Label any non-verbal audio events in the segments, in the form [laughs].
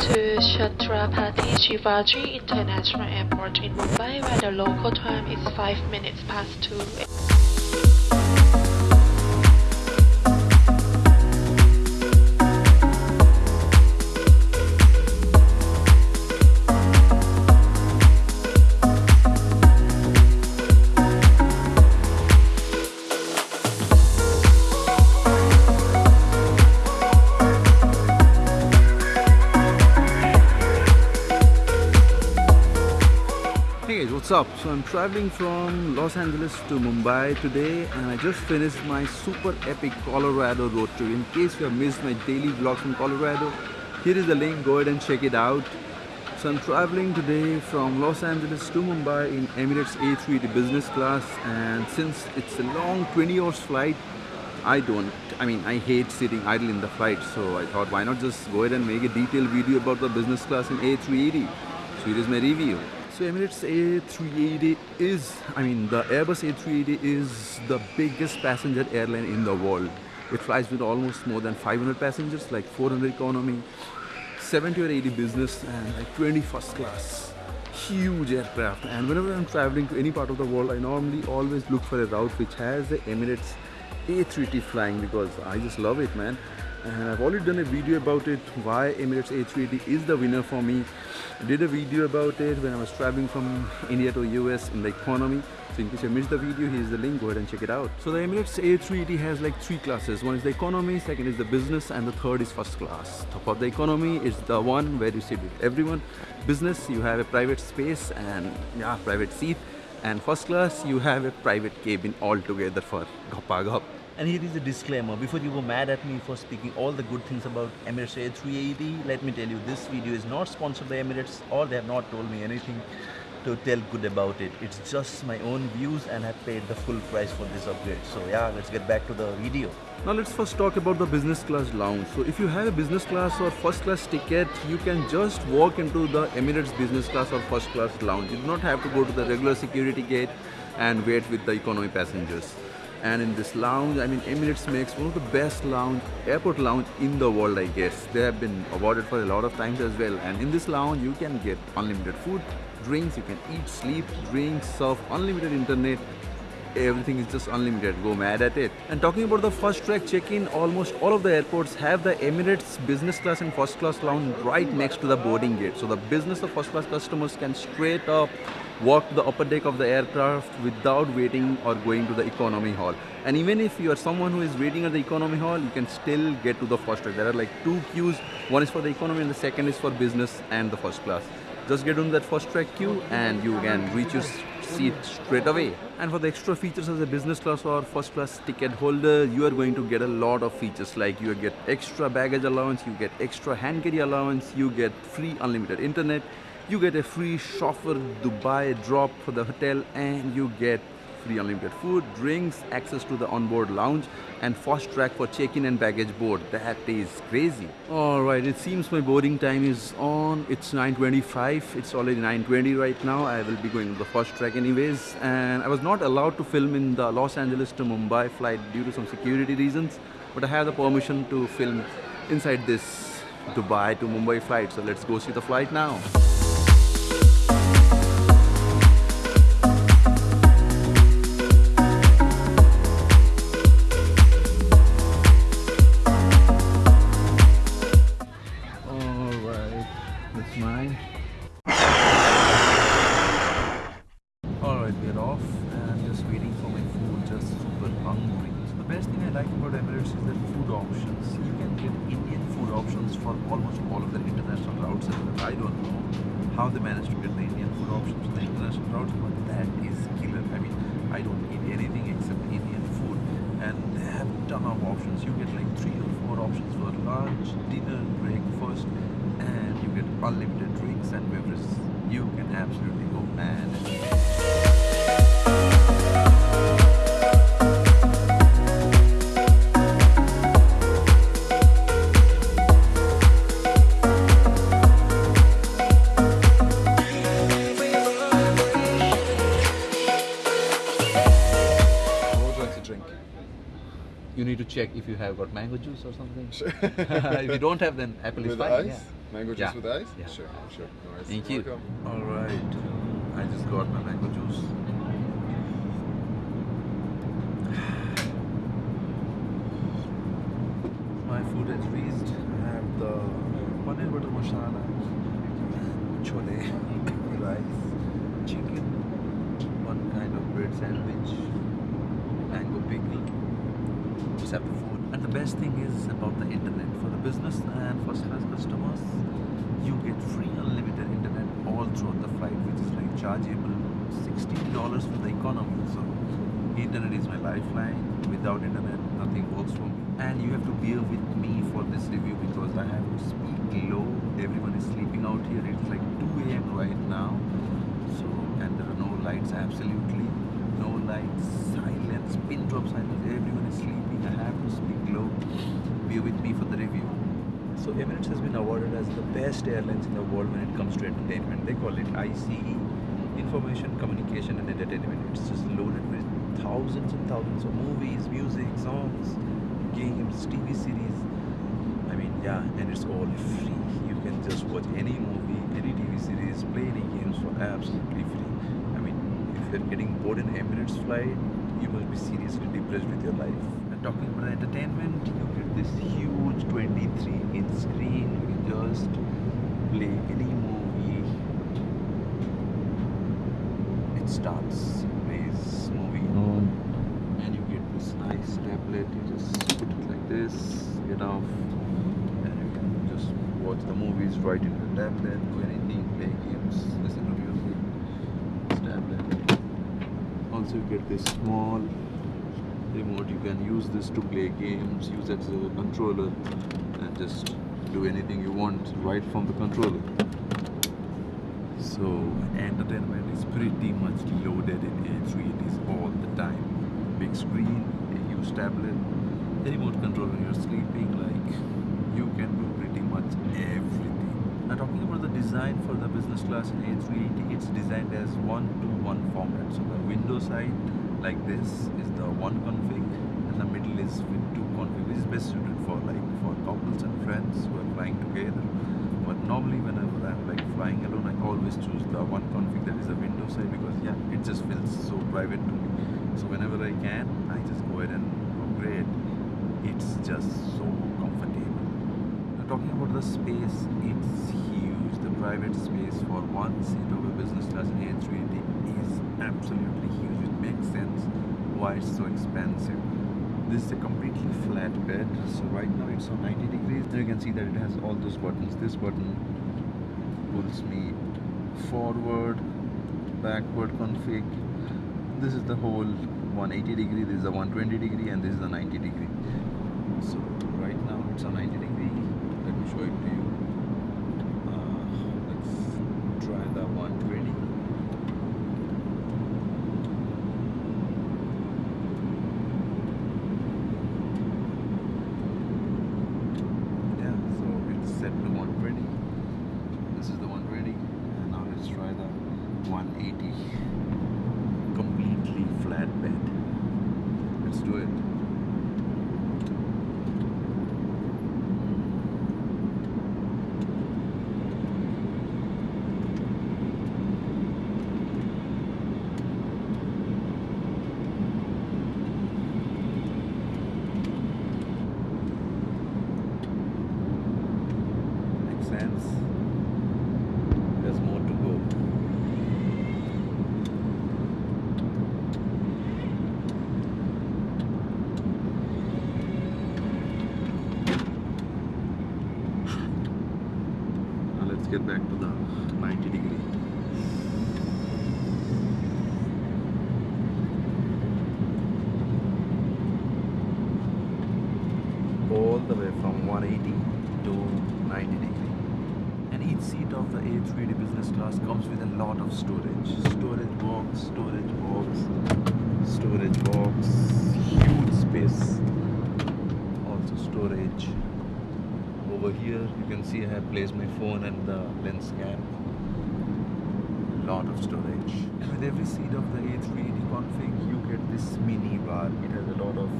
to Chhatrapati Shivaji International Airport in Mumbai where the local time is 5 minutes past 2. Up? So I'm traveling from Los Angeles to Mumbai today and I just finished my super epic Colorado road trip. In case you have missed my daily vlogs from Colorado, here is the link, go ahead and check it out. So I'm traveling today from Los Angeles to Mumbai in Emirates A380 business class and since it's a long 20 hours flight, I don't, I mean I hate sitting idle in the flight so I thought why not just go ahead and make a detailed video about the business class in A380. So here is my review. So Emirates A380 is, I mean the Airbus A380 is the biggest passenger airline in the world. It flies with almost more than 500 passengers like 400 economy, 70 or 80 business and like 20 first class. Huge aircraft and whenever I'm traveling to any part of the world I normally always look for a route which has the Emirates A380 flying because I just love it man and I've already done a video about it why Emirates A380 is the winner for me. I did a video about it when I was traveling from India to US in the economy. So in case you missed the video here's the link. Go ahead and check it out. So the Emirates A380 has like three classes. One is the economy second is the business and the third is first class. Top of the economy is the one where you sit with everyone. Business you have a private space and yeah private seat. And first class you have a private cabin altogether for gappa gap And here is a disclaimer. Before you go mad at me for speaking all the good things about Emirates A380, let me tell you this video is not sponsored by Emirates or they have not told me anything to tell good about it. It's just my own views and I paid the full price for this upgrade. So yeah, let's get back to the video. Now let's first talk about the business class lounge. So if you have a business class or first class ticket, you can just walk into the Emirates business class or first class lounge. You do not have to go to the regular security gate and wait with the economy passengers. And in this lounge, I mean Emirates makes one of the best lounge, airport lounge in the world I guess. They have been awarded for a lot of times as well. And in this lounge, you can get unlimited food, drinks, you can eat, sleep, drink, surf, unlimited internet, everything is just unlimited go mad at it and talking about the first track check-in almost all of the airports have the emirates business class and first class lounge right next to the boarding gate so the business or first class customers can straight up walk the upper deck of the aircraft without waiting or going to the economy hall. And even if you are someone who is waiting at the economy hall you can still get to the first track. There are like two queues. One is for the economy and the second is for business and the first class. Just get on that first track queue and you can reach your seat straight away. And for the extra features as a business class or first class ticket holder, you are going to get a lot of features. Like you get extra baggage allowance, you get extra hand carry allowance, you get free unlimited internet, you get a free chauffeur Dubai drop for the hotel and you get free unlimited food, drinks, access to the onboard lounge and fast track for check-in and baggage board. That is crazy. Alright, it seems my boarding time is on. It's 9.25. It's already 9.20 right now. I will be going to the fast track anyways. And I was not allowed to film in the Los Angeles to Mumbai flight due to some security reasons. But I have the permission to film inside this Dubai to Mumbai flight. So let's go see the flight now. Emirates is the food options. You can get Indian food options for almost all of the international routes. I don't know how they managed to get the Indian food options for the international routes, but that is killer. I mean, I don't eat anything except Indian food and they have a ton of options. You get like three or four options for lunch, dinner, breakfast and you get unlimited drinks and beverages. You can absolutely go mad. Check if you have got mango juice or something. [laughs] if you don't have, then apple is With fine. ice? Yeah. Mango Yeah. juice with ice? Yeah. Sure, sure. No worries. Thank you. Welcome. All right. I just got my mango juice. [sighs] My food has reached. I have the paneer butter masala, chole, rice, chicken, one kind of bread sandwich, mango pickle. The food. And the best thing is about the internet. For the business and first class customers, you get free unlimited internet all throughout the flight, which is like chargeable $16 for the economy. So internet is my lifeline. Without internet, nothing works for me. And you have to bear with me for this review because I have to speak low. Everyone is sleeping out here. It's like 2 a.m. right now. So and there are no lights absolutely. No lights, silence, pin drop silence. Everyone is sleeping. I have to speak low. Bear with me for the review. So Emirates has been awarded as the best airlines in the world when it comes to entertainment. They call it ICE, Information, Communication and Entertainment. It's just loaded with thousands and thousands of movies, music, songs, games, TV series. I mean, yeah, and it's all free. You can just watch any movie, any TV series, play any games for absolutely free. I mean, if you're getting bored in Emirates flight, you must be seriously depressed with your life. Talking about entertainment, you get this huge 23 inch screen. You can just play any movie. It starts, plays movie on, and you get this nice tablet. You just put it like this, get off, and you can just watch the movies right in the tablet, do anything, play games, listen to music. This tablet. Also, you get this small remote. You can use this to play games, use it as a controller, and just do anything you want right from the controller. So, entertainment is pretty much loaded in A380s all the time. Big screen, a huge tablet, a remote control when you're sleeping, like you can do pretty much everything. Now, talking about the design for the business class in A380, it's designed as one to one format. So, the window side, like this, is the one config, and the middle is with two config, which is best suited for like for couples and friends who are flying together. But normally, whenever I'm like flying alone, I always choose the one config that is the window side because yeah, it just feels so private to me. So whenever I can, I just go ahead and upgrade. It's just so comfortable. Now talking about the space, it's huge. Private space for one seat of a business class in A380 is absolutely huge. It makes sense why it's so expensive. This is a completely flat bed, so right now it's on 90 degrees. You can see that it has all those buttons. This button pulls me forward, backward config. This is the whole 180 degree, this is the 120 degree, and this is the 90 degree. So right now it's on 90 degree. Let me show it to you. Uh, let's try the 120. Yeah, so it's set to 120. This is the 120. And now let's try the 180. Completely flat bed. Let's do it. Makes sense. There's more to go. Now let's get back to the 90 degree. all the way from 180 to 90 degree. And each seat of the A380 business class comes with a lot of storage. Storage box, storage box, storage box, huge space. Also storage. Over here you can see I have placed my phone and the lens cap. Lot of storage. And with every seat of the A380 config you get this mini bar. It has a lot of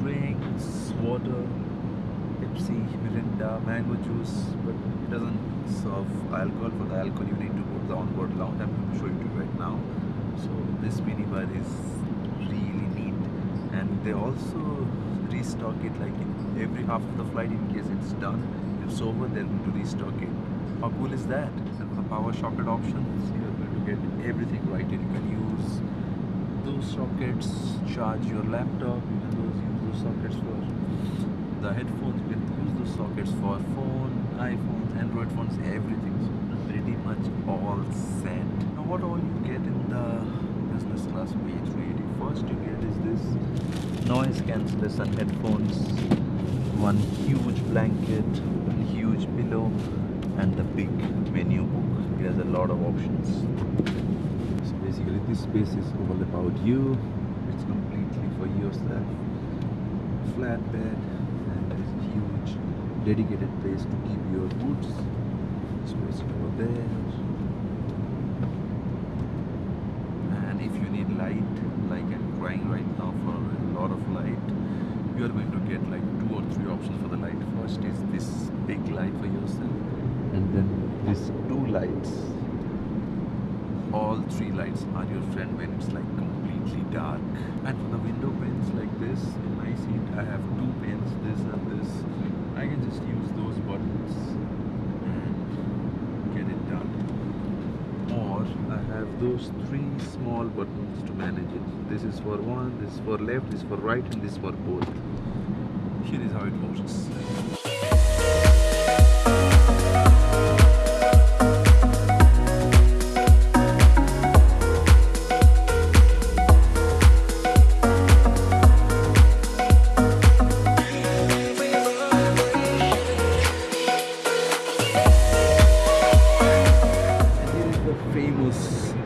drinks, water, Pepsi, Mirinda, mango juice, but it doesn't serve alcohol. For the alcohol, you need to go to the onboard lounge. I'm going to show you right now. So this minibar is really neat, and they also restock it like in every half of the flight in case it's done. If it's over, going to restock it. How cool is that? The power socket options, you're going to get everything right here. You can use those sockets, charge your laptop, you can use those sockets for the headphones, you can use those sockets for phone, iPhones, Android phones, everything. So pretty much all set. Now what all you get in the business class A380? First you get is this noise cancellation headphones, one huge blanket, one huge pillow, and the big menu book. It has a lot of options. So basically this space is all about you. It's completely for yourself. Flat bed and there is a huge dedicated place to keep your boots. Space over there. And if you need light, like I'm crying right now for a lot of light, you are going to get like three options for the light. First is this big light for yourself, and then these two lights. All three lights are your friend when it's like completely dark. And for the window panes like this, in my seat, I have two panes, this and this. I can just use those buttons get it done or I have those three small buttons to manage it. This is for one, this is for left, this is for right, and this is for both. Here is how it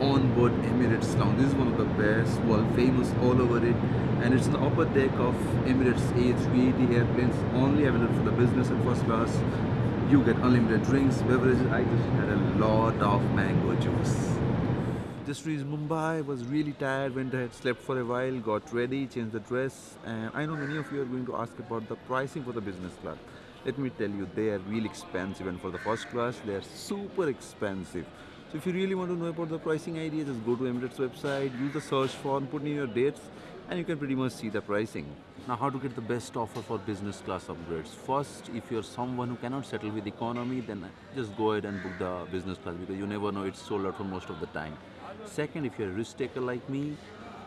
onboard Emirates lounge. This is one of the best, world famous all over. And it's the upper deck of Emirates A380 airplanes, only available for the business and first class. You get unlimited drinks, beverages. I just had a lot of mango juice. Just reached Mumbai, was really tired, went ahead, slept for a while, got ready, changed the dress. And I know many of you are going to ask about the pricing for the business class. Let me tell you, they are really expensive, and for the first class, they are super expensive. So if you really want to know about the pricing idea, just go to Emirates website, use the search form, put in your dates, and you can pretty much see the pricing. Now, how to get the best offer for business class upgrades? First, if you're someone who cannot settle with economy, then just go ahead and book the business class because you never know it's sold out for most of the time. Second, if you're a risk taker like me,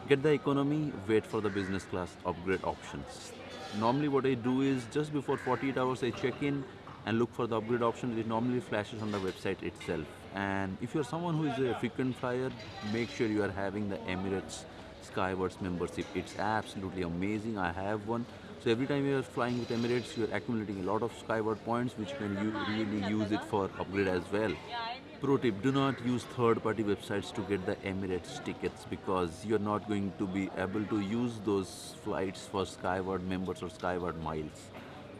get the economy, wait for the business class upgrade options. Normally, what I do is just before 48 hours, I check in and look for the upgrade option. It normally flashes on the website itself. And if you're someone who is a frequent flyer, make sure you are having the Emirates Skywards membership. It's absolutely amazing. I have one. So every time you're flying with Emirates, you're accumulating a lot of Skyward points, which you can really use it for upgrade as well. Pro tip, do not use third-party websites to get the Emirates tickets because you're not going to be able to use those flights for Skyward members or Skyward miles.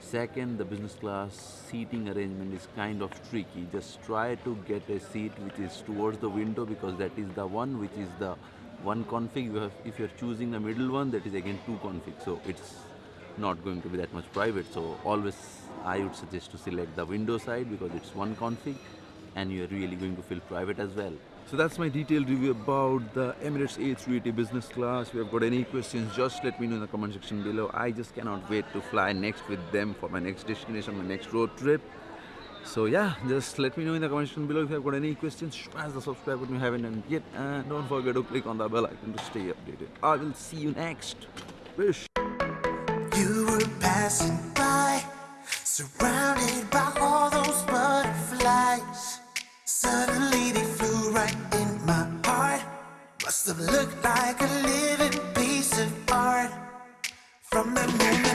Second, the business class seating arrangement is kind of tricky. Just try to get a seat which is towards the window because that is the one which is the one config. You have, if you're choosing the middle one, that is again two config. So it's not going to be that much private. So always I would suggest to select the window side because it's one config and you're really going to feel private as well. So that's my detailed review about the Emirates A380 business class. If you have got any questions, just let me know in the comment section below. I just cannot wait to fly next with them for my next destination, my next road trip. So yeah, just let me know in the comment section below if you have got any questions. Smash the subscribe button if you haven't yet. And don't forget to click on the bell icon to stay updated. I will see you next. Wish. You were passing by, surrounded by all those butterflies. Suddenly they flew right in my heart. Must have looked like a living piece of art. From the moment.